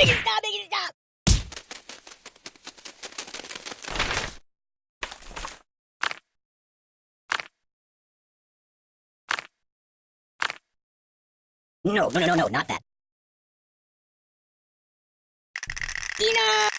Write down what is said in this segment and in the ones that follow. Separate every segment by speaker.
Speaker 1: Make it stop, make it stop! No, no, no, no, no, not that. Tina!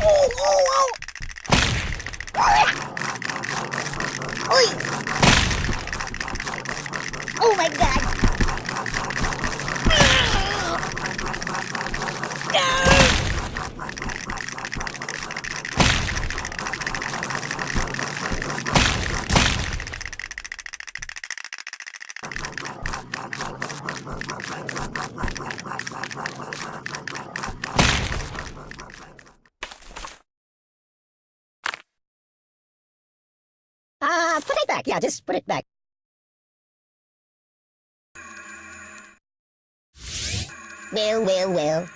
Speaker 1: Oh, oh, oh! Oi! Oh god! Ah! Uh, put it back. Yeah, just put it back. Well, well, well.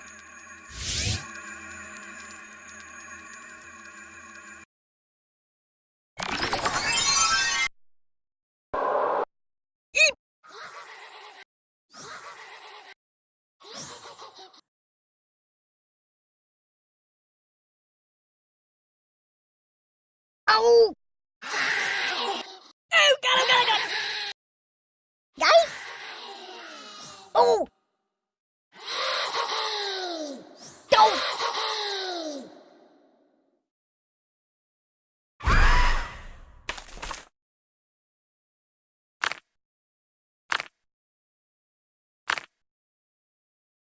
Speaker 1: Oh! Oh, got him, got him, got him! Him? Oh!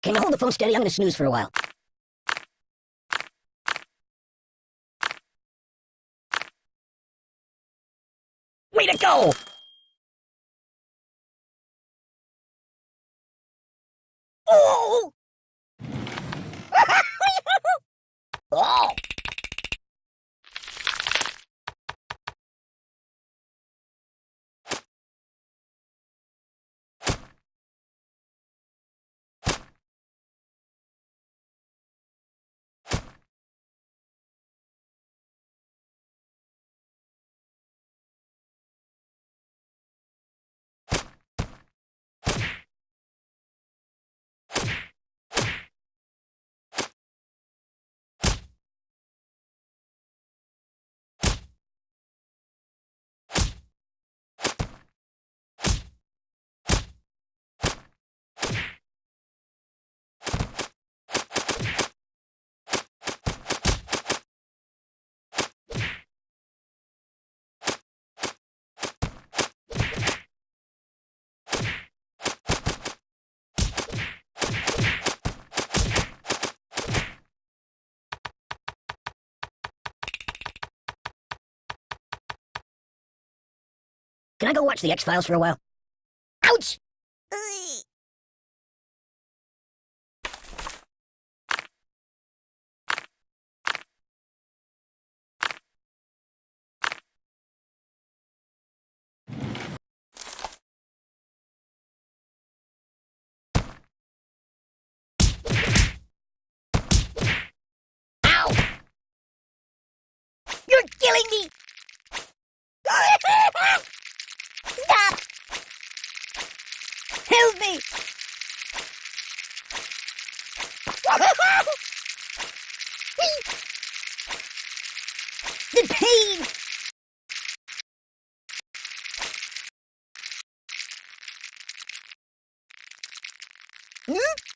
Speaker 1: Can you hold the phone steady? I'm gonna snooze for a while. Way to go! Oh! oh! Can I go watch the X-Files for a while? Ouch! Ow! You're killing me! Stop! Help me! the pain! Hmm?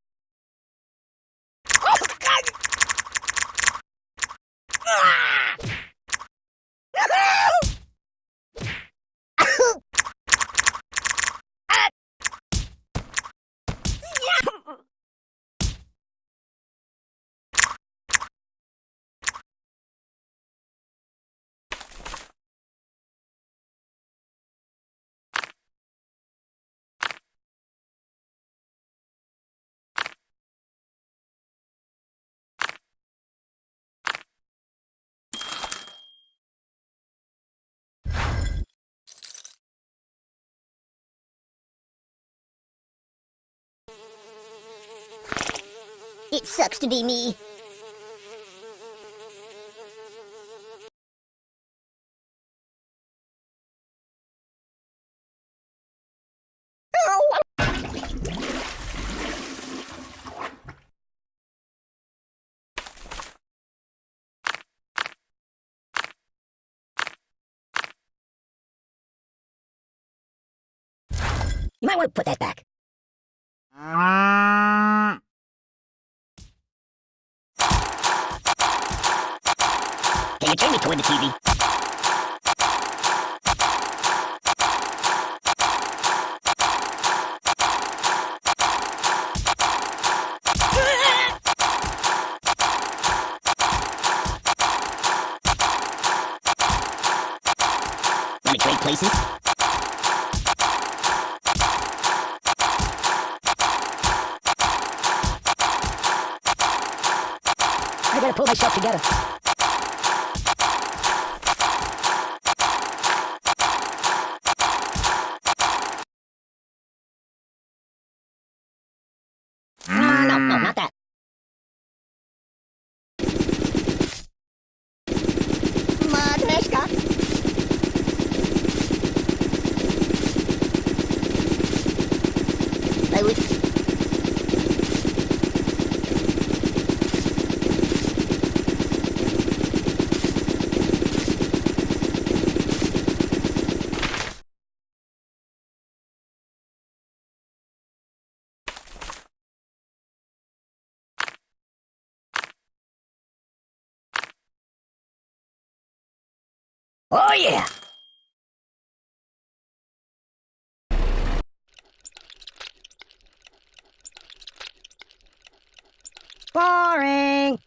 Speaker 1: It sucks to be me. You might want to put that back. Uh, Me toward the TV? Want to trade places? I gotta pull myself together. No, no, no, not that. Magneska. I would. Oh yeah. Boring.